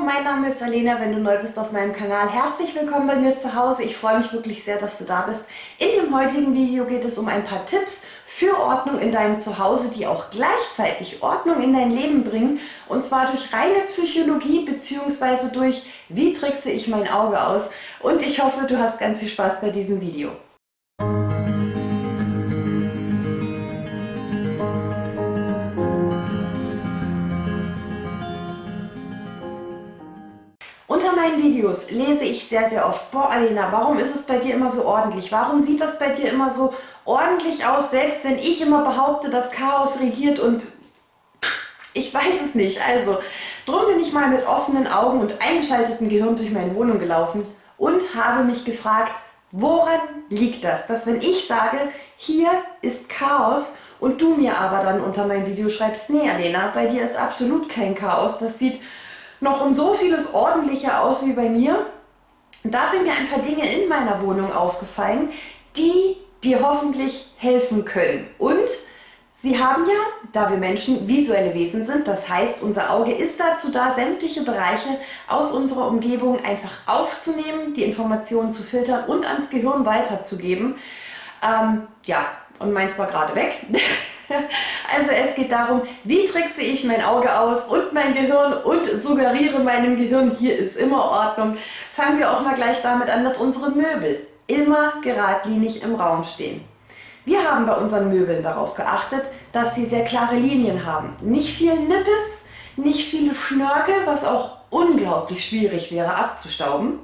Mein Name ist Alena, wenn du neu bist auf meinem Kanal. Herzlich willkommen bei mir zu Hause. Ich freue mich wirklich sehr, dass du da bist. In dem heutigen Video geht es um ein paar Tipps für Ordnung in deinem Zuhause, die auch gleichzeitig Ordnung in dein Leben bringen. Und zwar durch reine Psychologie bzw. durch wie trickse ich mein Auge aus. Und ich hoffe, du hast ganz viel Spaß bei diesem Video. Meinen Videos lese ich sehr, sehr oft, boah Alena, warum ist es bei dir immer so ordentlich? Warum sieht das bei dir immer so ordentlich aus, selbst wenn ich immer behaupte, dass Chaos regiert und ich weiß es nicht. Also, drum bin ich mal mit offenen Augen und eingeschaltetem Gehirn durch meine Wohnung gelaufen und habe mich gefragt, woran liegt das? Dass wenn ich sage, hier ist Chaos und du mir aber dann unter mein Video schreibst, nee Alena, bei dir ist absolut kein Chaos, das sieht noch um so vieles ordentlicher aus wie bei mir. Da sind mir ein paar Dinge in meiner Wohnung aufgefallen, die dir hoffentlich helfen können. Und sie haben ja, da wir Menschen visuelle Wesen sind, das heißt, unser Auge ist dazu da, sämtliche Bereiche aus unserer Umgebung einfach aufzunehmen, die Informationen zu filtern und ans Gehirn weiterzugeben. Ähm, ja, und meins war gerade weg. Also es geht darum, wie trickse ich mein Auge aus und mein Gehirn und suggeriere meinem Gehirn, hier ist immer Ordnung. Fangen wir auch mal gleich damit an, dass unsere Möbel immer geradlinig im Raum stehen. Wir haben bei unseren Möbeln darauf geachtet, dass sie sehr klare Linien haben. Nicht viel Nippes, nicht viele Schnörkel, was auch unglaublich schwierig wäre abzustauben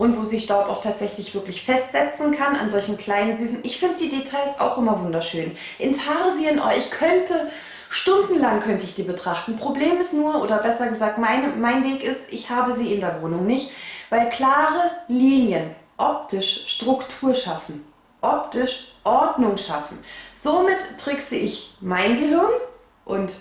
und wo sich Staub auch tatsächlich wirklich festsetzen kann an solchen kleinen süßen. Ich finde die Details auch immer wunderschön. Intarsien, oh, ich könnte stundenlang könnte ich die betrachten. Problem ist nur, oder besser gesagt, meine, mein Weg ist, ich habe sie in der Wohnung nicht, weil klare Linien optisch Struktur schaffen, optisch Ordnung schaffen. Somit trickse ich mein Gehirn und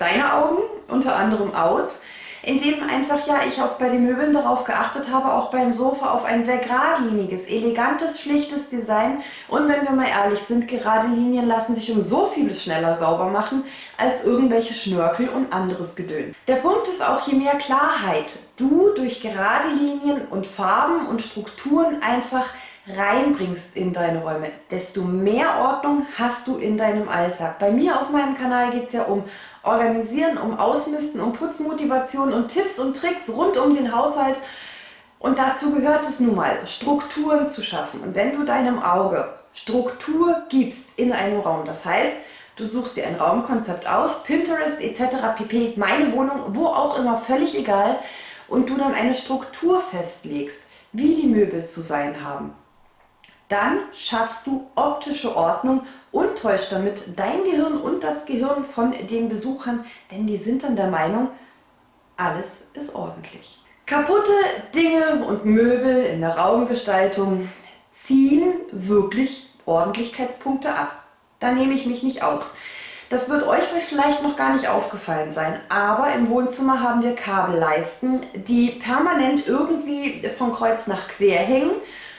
deine Augen unter anderem aus, indem einfach ja ich auch bei den Möbeln darauf geachtet habe, auch beim Sofa auf ein sehr geradliniges, elegantes, schlichtes Design und wenn wir mal ehrlich sind, gerade Linien lassen sich um so vieles schneller sauber machen, als irgendwelche Schnörkel und anderes Gedöns. Der Punkt ist auch, je mehr Klarheit du durch gerade Linien und Farben und Strukturen einfach reinbringst in deine Räume, desto mehr Ordnung hast du in deinem Alltag. Bei mir auf meinem Kanal geht es ja um Organisieren, um Ausmisten, um Putzmotivation und Tipps und Tricks rund um den Haushalt. Und dazu gehört es nun mal, Strukturen zu schaffen. Und wenn du deinem Auge Struktur gibst in einem Raum, das heißt, du suchst dir ein Raumkonzept aus, Pinterest etc. pp, meine Wohnung, wo auch immer, völlig egal, und du dann eine Struktur festlegst, wie die Möbel zu sein haben, dann schaffst du optische Ordnung und täuscht damit dein Gehirn und das Gehirn von den Besuchern, denn die sind dann der Meinung, alles ist ordentlich. Kaputte Dinge und Möbel in der Raumgestaltung ziehen wirklich Ordentlichkeitspunkte ab. Da nehme ich mich nicht aus. Das wird euch vielleicht noch gar nicht aufgefallen sein, aber im Wohnzimmer haben wir Kabelleisten, die permanent irgendwie von Kreuz nach quer hängen,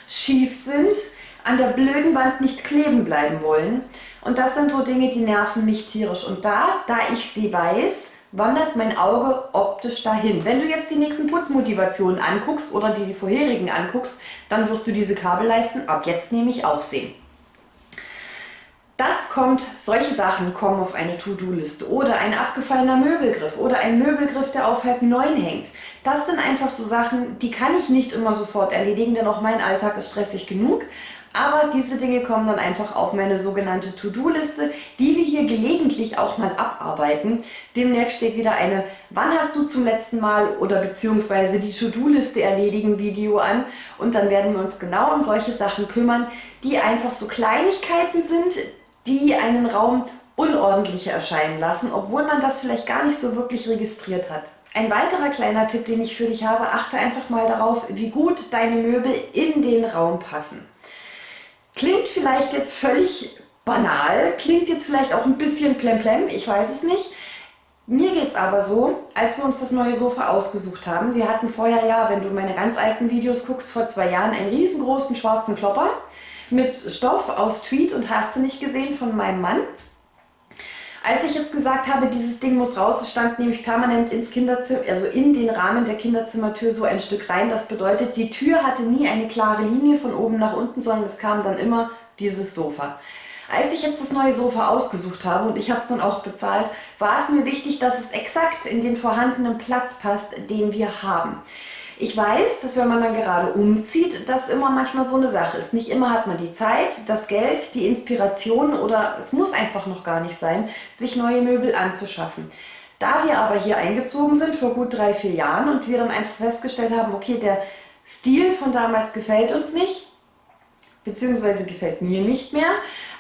schief sind, an der blöden Wand nicht kleben bleiben wollen. Und das sind so Dinge, die nerven mich tierisch. Und da, da ich sie weiß, wandert mein Auge optisch dahin. Wenn du jetzt die nächsten Putzmotivationen anguckst oder die, die vorherigen anguckst, dann wirst du diese Kabelleisten ab jetzt nämlich auch sehen. Das kommt, solche Sachen kommen auf eine To-Do-Liste oder ein abgefallener Möbelgriff oder ein Möbelgriff, der auf halb neun hängt. Das sind einfach so Sachen, die kann ich nicht immer sofort erledigen, denn auch mein Alltag ist stressig genug. Aber diese Dinge kommen dann einfach auf meine sogenannte To-Do-Liste, die wir hier gelegentlich auch mal abarbeiten. Demnächst steht wieder eine Wann hast du zum letzten Mal oder beziehungsweise die To-Do-Liste erledigen Video an und dann werden wir uns genau um solche Sachen kümmern, die einfach so Kleinigkeiten sind, die einen Raum unordentlicher erscheinen lassen, obwohl man das vielleicht gar nicht so wirklich registriert hat. Ein weiterer kleiner Tipp, den ich für dich habe, achte einfach mal darauf, wie gut deine Möbel in den Raum passen. Klingt vielleicht jetzt völlig banal, klingt jetzt vielleicht auch ein bisschen plemplem, ich weiß es nicht. Mir geht es aber so, als wir uns das neue Sofa ausgesucht haben, wir hatten vorher ja, wenn du meine ganz alten Videos guckst, vor zwei Jahren einen riesengroßen schwarzen Klopper mit Stoff aus Tweed und hast du nicht gesehen von meinem Mann. Als ich jetzt gesagt habe, dieses Ding muss raus, es stand nämlich permanent ins Kinderzimmer, also in den Rahmen der Kinderzimmertür so ein Stück rein. Das bedeutet, die Tür hatte nie eine klare Linie von oben nach unten, sondern es kam dann immer dieses Sofa. Als ich jetzt das neue Sofa ausgesucht habe und ich habe es dann auch bezahlt, war es mir wichtig, dass es exakt in den vorhandenen Platz passt, den wir haben. Ich weiß, dass wenn man dann gerade umzieht, das immer manchmal so eine Sache ist. Nicht immer hat man die Zeit, das Geld, die Inspiration oder es muss einfach noch gar nicht sein, sich neue Möbel anzuschaffen. Da wir aber hier eingezogen sind vor gut drei, vier Jahren und wir dann einfach festgestellt haben, okay, der Stil von damals gefällt uns nicht, beziehungsweise gefällt mir nicht mehr,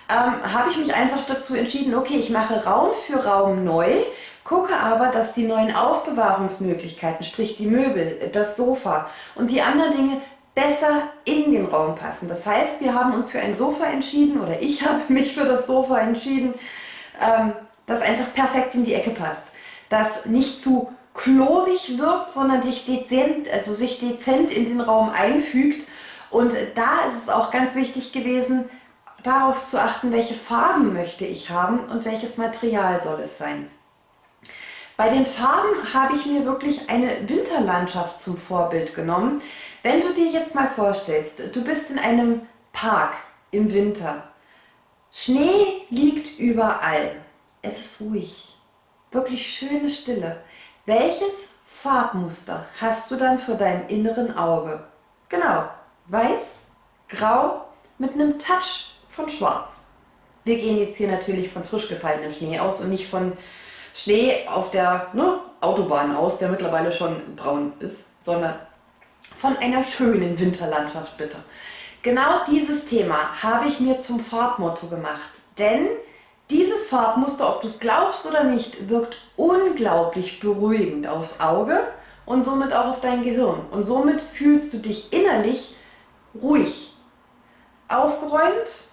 ähm, habe ich mich einfach dazu entschieden, okay, ich mache Raum für Raum neu, gucke aber, dass die neuen Aufbewahrungsmöglichkeiten, sprich die Möbel, das Sofa und die anderen Dinge besser in den Raum passen. Das heißt, wir haben uns für ein Sofa entschieden oder ich habe mich für das Sofa entschieden, ähm, das einfach perfekt in die Ecke passt. Das nicht zu klobig wirkt, sondern sich dezent, also sich dezent in den Raum einfügt. Und da ist es auch ganz wichtig gewesen, darauf zu achten, welche Farben möchte ich haben und welches Material soll es sein. Bei den Farben habe ich mir wirklich eine Winterlandschaft zum Vorbild genommen. Wenn du dir jetzt mal vorstellst, du bist in einem Park im Winter. Schnee liegt überall. Es ist ruhig. Wirklich schöne Stille. Welches Farbmuster hast du dann vor deinem inneren Auge? Genau, weiß, grau mit einem Touch von Schwarz. Wir gehen jetzt hier natürlich von frisch gefallenem Schnee aus und nicht von Schnee auf der ne, Autobahn aus, der mittlerweile schon braun ist, sondern von einer schönen Winterlandschaft bitte. Genau dieses Thema habe ich mir zum Farbmotto gemacht, denn dieses Farbmuster, ob du es glaubst oder nicht, wirkt unglaublich beruhigend aufs Auge und somit auch auf dein Gehirn. Und somit fühlst du dich innerlich ruhig, aufgeräumt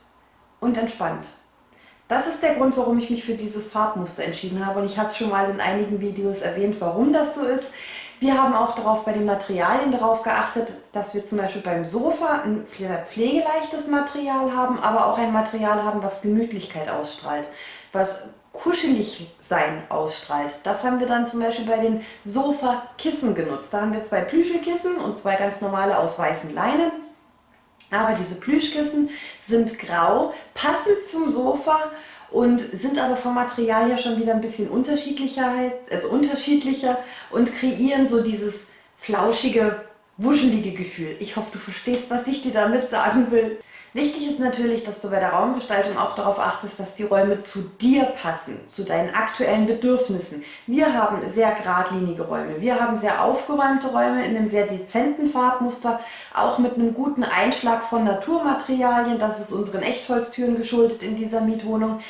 und entspannt. Das ist der Grund, warum ich mich für dieses Farbmuster entschieden habe und ich habe es schon mal in einigen Videos erwähnt, warum das so ist. Wir haben auch darauf bei den Materialien darauf geachtet, dass wir zum Beispiel beim Sofa ein pflegeleichtes Material haben, aber auch ein Material haben, was Gemütlichkeit ausstrahlt, was kuschelig sein ausstrahlt. Das haben wir dann zum Beispiel bei den Sofakissen genutzt. Da haben wir zwei Plüschelkissen und zwei ganz normale aus weißen Leinen aber diese Plüschkissen sind grau, passen zum Sofa und sind aber vom Material ja schon wieder ein bisschen unterschiedlicher, also unterschiedlicher und kreieren so dieses flauschige, wuschelige Gefühl. Ich hoffe, du verstehst, was ich dir damit sagen will. Wichtig ist natürlich, dass du bei der Raumgestaltung auch darauf achtest, dass die Räume zu dir passen, zu deinen aktuellen Bedürfnissen. Wir haben sehr geradlinige Räume, wir haben sehr aufgeräumte Räume in einem sehr dezenten Farbmuster, auch mit einem guten Einschlag von Naturmaterialien. Das ist unseren Echtholztüren geschuldet in dieser Mietwohnung.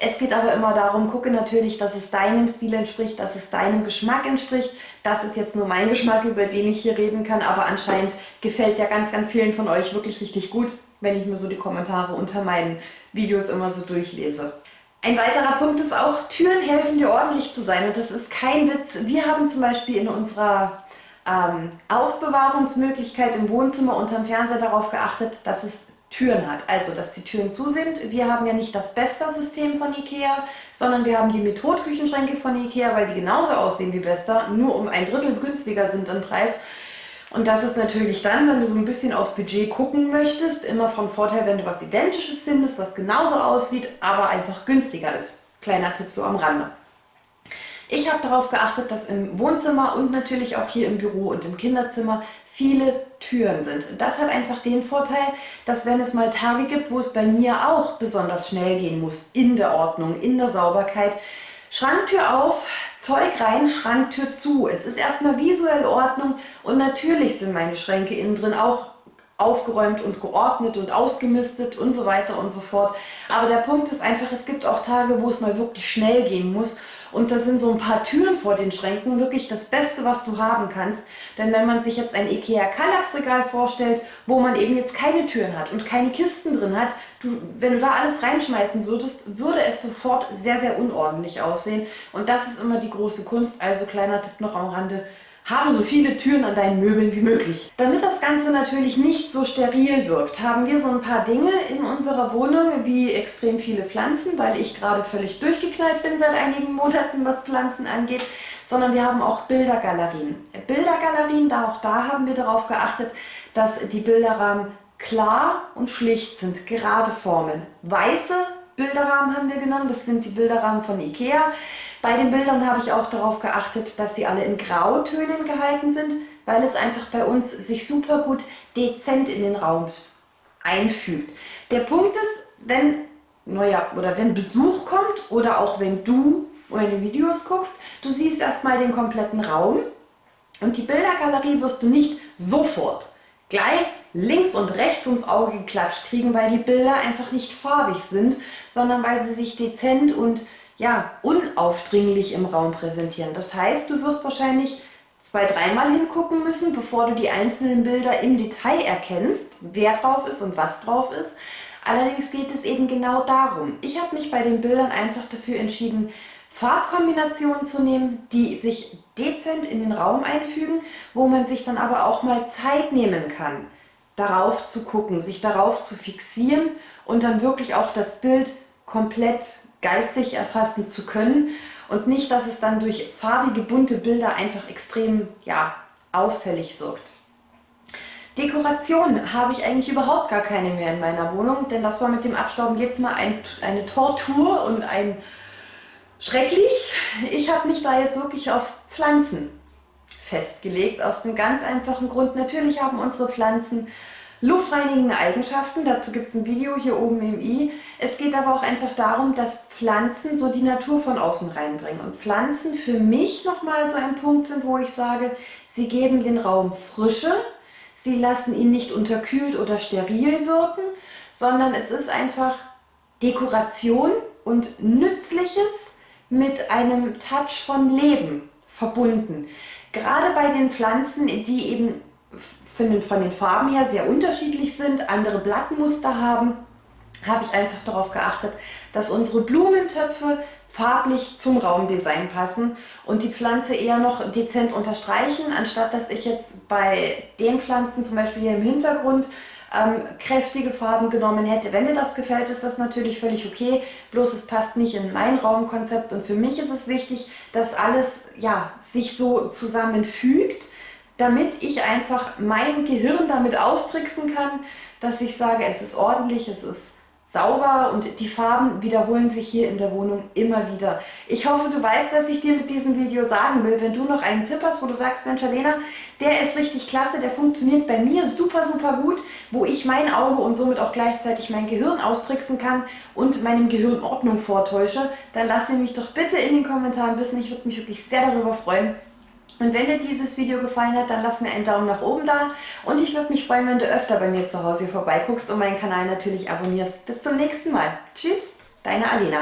Es geht aber immer darum, gucke natürlich, dass es deinem Stil entspricht, dass es deinem Geschmack entspricht. Das ist jetzt nur mein Geschmack, über den ich hier reden kann, aber anscheinend gefällt der ganz, ganz vielen von euch wirklich richtig gut, wenn ich mir so die Kommentare unter meinen Videos immer so durchlese. Ein weiterer Punkt ist auch, Türen helfen dir ordentlich zu sein und das ist kein Witz. Wir haben zum Beispiel in unserer ähm, Aufbewahrungsmöglichkeit im Wohnzimmer unterm Fernseher darauf geachtet, dass es Türen hat. Also, dass die Türen zu sind. Wir haben ja nicht das Besta-System von Ikea, sondern wir haben die Methodküchenschränke von Ikea, weil die genauso aussehen wie Besta, nur um ein Drittel günstiger sind im Preis. Und das ist natürlich dann, wenn du so ein bisschen aufs Budget gucken möchtest, immer von Vorteil, wenn du was Identisches findest, was genauso aussieht, aber einfach günstiger ist. Kleiner Tipp so am Rande. Ich habe darauf geachtet, dass im Wohnzimmer und natürlich auch hier im Büro und im Kinderzimmer viele Türen sind. Das hat einfach den Vorteil, dass wenn es mal Tage gibt, wo es bei mir auch besonders schnell gehen muss, in der Ordnung, in der Sauberkeit, Schranktür auf, Zeug rein, Schranktür zu. Es ist erstmal visuell Ordnung und natürlich sind meine Schränke innen drin auch aufgeräumt und geordnet und ausgemistet und so weiter und so fort. Aber der Punkt ist einfach, es gibt auch Tage, wo es mal wirklich schnell gehen muss und da sind so ein paar Türen vor den Schränken wirklich das Beste, was du haben kannst. Denn wenn man sich jetzt ein Ikea Kallax-Regal vorstellt, wo man eben jetzt keine Türen hat und keine Kisten drin hat, du, wenn du da alles reinschmeißen würdest, würde es sofort sehr, sehr unordentlich aussehen. Und das ist immer die große Kunst. Also kleiner Tipp noch am Rande, habe so viele Türen an deinen Möbeln wie möglich. Damit das Ganze natürlich nicht so steril wirkt, haben wir so ein paar Dinge in unserer Wohnung, wie extrem viele Pflanzen, weil ich gerade völlig durchgeknallt bin seit einigen Monaten, was Pflanzen angeht, sondern wir haben auch Bildergalerien. Bildergalerien, da auch da haben wir darauf geachtet, dass die Bilderrahmen klar und schlicht sind, gerade Formen. Weiße Bilderrahmen haben wir genommen, das sind die Bilderrahmen von Ikea. Bei den Bildern habe ich auch darauf geachtet, dass sie alle in Grautönen gehalten sind, weil es einfach bei uns sich super gut dezent in den Raum einfügt. Der Punkt ist, wenn, naja, oder wenn Besuch kommt oder auch wenn du meine Videos guckst, du siehst erstmal den kompletten Raum und die Bildergalerie wirst du nicht sofort gleich links und rechts ums Auge geklatscht kriegen, weil die Bilder einfach nicht farbig sind, sondern weil sie sich dezent und ja, unaufdringlich im Raum präsentieren. Das heißt, du wirst wahrscheinlich zwei, dreimal hingucken müssen, bevor du die einzelnen Bilder im Detail erkennst, wer drauf ist und was drauf ist. Allerdings geht es eben genau darum. Ich habe mich bei den Bildern einfach dafür entschieden, Farbkombinationen zu nehmen, die sich dezent in den Raum einfügen, wo man sich dann aber auch mal Zeit nehmen kann, darauf zu gucken, sich darauf zu fixieren und dann wirklich auch das Bild komplett geistig erfassen zu können und nicht, dass es dann durch farbige, bunte Bilder einfach extrem ja, auffällig wirkt. Dekoration habe ich eigentlich überhaupt gar keine mehr in meiner Wohnung, denn das war mit dem Abstauben jetzt mal ein, eine Tortur und ein schrecklich. Ich habe mich da jetzt wirklich auf Pflanzen festgelegt, aus dem ganz einfachen Grund. Natürlich haben unsere Pflanzen Luftreinigende Eigenschaften, dazu gibt es ein Video hier oben im i. Es geht aber auch einfach darum, dass Pflanzen so die Natur von außen reinbringen. Und Pflanzen für mich nochmal so ein Punkt sind, wo ich sage, sie geben den Raum Frische, sie lassen ihn nicht unterkühlt oder steril wirken, sondern es ist einfach Dekoration und Nützliches mit einem Touch von Leben verbunden. Gerade bei den Pflanzen, die eben von den, von den Farben her sehr unterschiedlich sind, andere Blattmuster haben, habe ich einfach darauf geachtet, dass unsere Blumentöpfe farblich zum Raumdesign passen und die Pflanze eher noch dezent unterstreichen, anstatt dass ich jetzt bei den Pflanzen, zum Beispiel hier im Hintergrund, ähm, kräftige Farben genommen hätte. Wenn dir das gefällt, ist das natürlich völlig okay, bloß es passt nicht in mein Raumkonzept und für mich ist es wichtig, dass alles ja, sich so zusammenfügt, damit ich einfach mein Gehirn damit austricksen kann, dass ich sage, es ist ordentlich, es ist sauber und die Farben wiederholen sich hier in der Wohnung immer wieder. Ich hoffe, du weißt, was ich dir mit diesem Video sagen will. Wenn du noch einen Tipp hast, wo du sagst, Mensch, Alena, der ist richtig klasse, der funktioniert bei mir super, super gut, wo ich mein Auge und somit auch gleichzeitig mein Gehirn austricksen kann und meinem Gehirn Ordnung vortäusche, dann lass ihn mich doch bitte in den Kommentaren wissen. Ich würde mich wirklich sehr darüber freuen. Und wenn dir dieses Video gefallen hat, dann lass mir einen Daumen nach oben da und ich würde mich freuen, wenn du öfter bei mir zu Hause vorbeiguckst und meinen Kanal natürlich abonnierst. Bis zum nächsten Mal. Tschüss, deine Alena.